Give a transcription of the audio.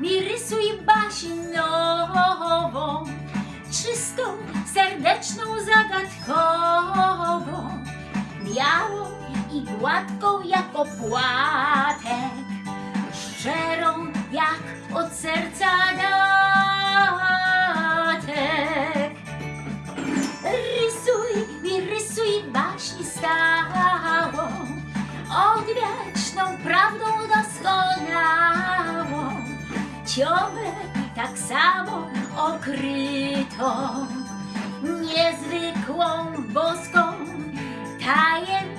mi rysuj baśń nową, czystą, serdeczną, zagadkową, białą i gładką jak opłatek, ciągle tak samo okrytą niezwykłą boską tajemnicą.